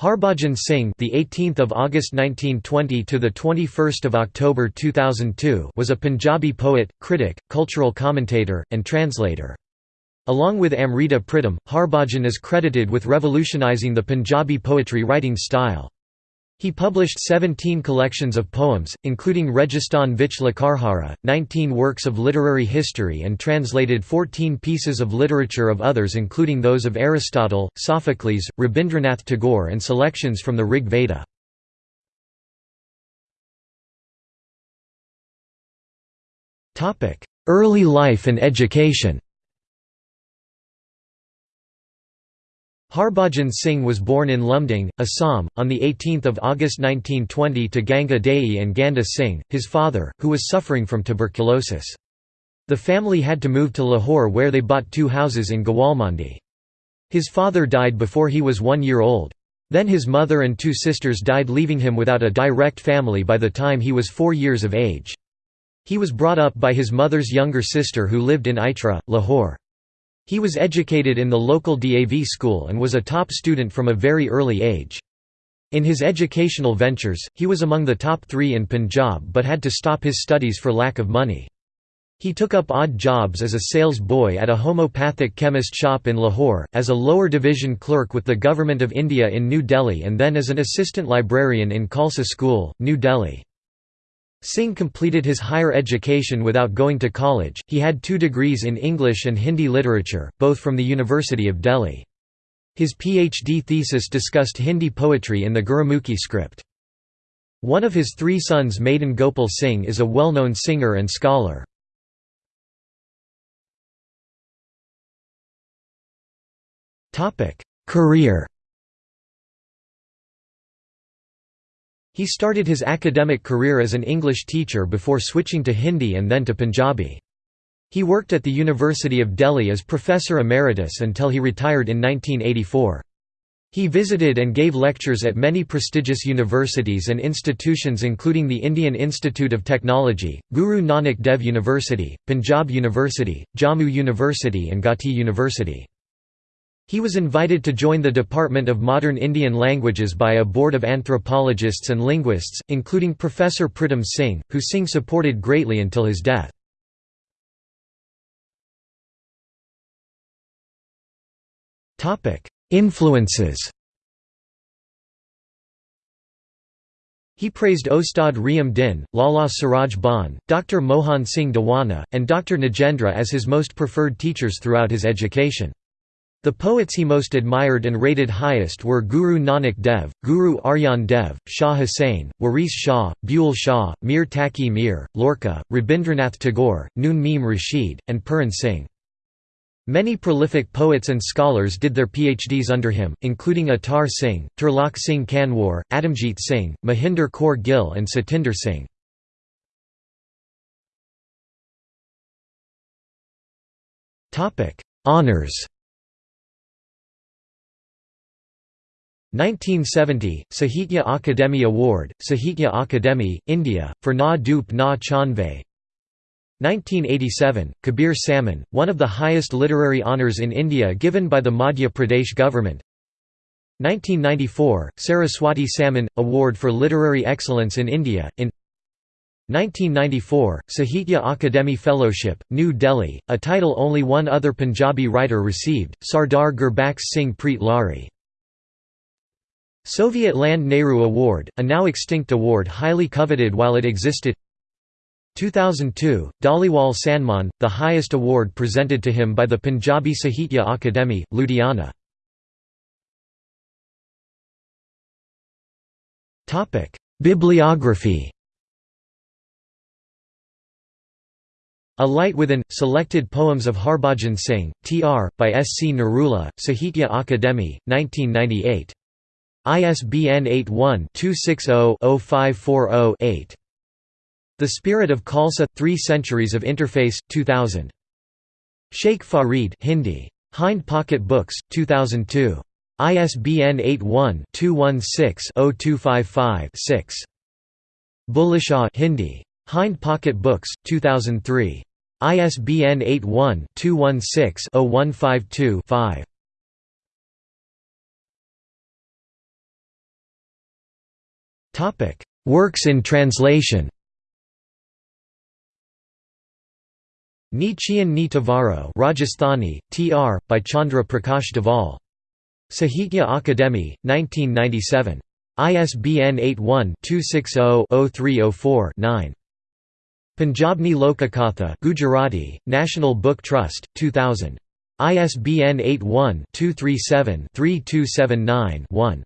Harbhajan Singh, the 18th of August 1920 to the 21st of October 2002, was a Punjabi poet, critic, cultural commentator, and translator. Along with Amrita Pritam, Harbhajan is credited with revolutionizing the Punjabi poetry writing style. He published 17 collections of poems, including Registan Vich Lakarhara, 19 works of literary history and translated 14 pieces of literature of others including those of Aristotle, Sophocles, Rabindranath Tagore and selections from the Rig Veda. Early life and education Harbhajan Singh was born in Lumding, Assam, on 18 August 1920 to Ganga Dei and Ganda Singh, his father, who was suffering from tuberculosis. The family had to move to Lahore where they bought two houses in Gawalmandi. His father died before he was one year old. Then his mother and two sisters died leaving him without a direct family by the time he was four years of age. He was brought up by his mother's younger sister who lived in Itra, Lahore. He was educated in the local DAV school and was a top student from a very early age. In his educational ventures, he was among the top three in Punjab but had to stop his studies for lack of money. He took up odd jobs as a sales boy at a homeopathic chemist shop in Lahore, as a lower division clerk with the Government of India in New Delhi and then as an assistant librarian in Khalsa School, New Delhi. Singh completed his higher education without going to college. He had two degrees in English and Hindi literature, both from the University of Delhi. His PhD thesis discussed Hindi poetry in the Gurumukhi script. One of his three sons Madan Gopal Singh is a well-known singer and scholar. Career He started his academic career as an English teacher before switching to Hindi and then to Punjabi. He worked at the University of Delhi as professor emeritus until he retired in 1984. He visited and gave lectures at many prestigious universities and institutions including the Indian Institute of Technology, Guru Nanak Dev University, Punjab University, Jammu University and Gauhati University. He was invited to join the Department of Modern Indian Languages by a board of anthropologists and linguists, including Professor Pritam Singh, who Singh supported greatly until his death. Influences He praised Ostad Reham Din, Lala Suraj Bhan, Dr. Mohan Singh Dewana, and Dr. Nagendra as his most preferred teachers throughout his education. The poets he most admired and rated highest were Guru Nanak Dev, Guru Arjan Dev, Shah Hussain, Waris Shah, Bulleh Shah, Mir Taqi Mir, Lorca, Rabindranath Tagore, Noon Meem Rashid, and Puran Singh. Many prolific poets and scholars did their PhDs under him, including Atar Singh, Turlok Singh Kanwar, Adamjit Singh, Mahinder Kaur Gill and Satinder Singh. Honours 1970, Sahitya Akademi Award, Sahitya Akademi, India, for Na Dup Na Chanve. 1987, Kabir Samman, one of the highest literary honours in India given by the Madhya Pradesh government. 1994, Saraswati Samman, Award for Literary Excellence in India, in 1994, Sahitya Akademi Fellowship, New Delhi, a title only one other Punjabi writer received, Sardar Gurbakhsh Singh Preet Lari. Soviet Land Nehru Award, a now extinct award highly coveted while it existed 2002, Dhaliwal Sanman, the highest award presented to him by the Punjabi Sahitya Akademi, Ludhiana. Bibliography A Light Within, Selected Poems of Harbhajan Singh, T.R., by S. C. Narula, Sahitya Akademi, 1998. ISBN 81-260-0540-8. The Spirit of Khalsa – Three Centuries of Interface, 2000. Sheikh Farid Hindi. Hind Pocket Books, 2002. ISBN 81-216-0255-6. Bulleh Shah Hindi. Hind Pocket Books, 2003. ISBN 81-216-0152-5. Works in translation Nichian Ni Tavaro Rajasthani, Tr. by Chandra Prakash Deval. Sahitya Akademi, 1997. ISBN 81-260-0304-9. Punjabni Lokakatha Gujarati, National Book Trust, 2000. ISBN 81-237-3279-1.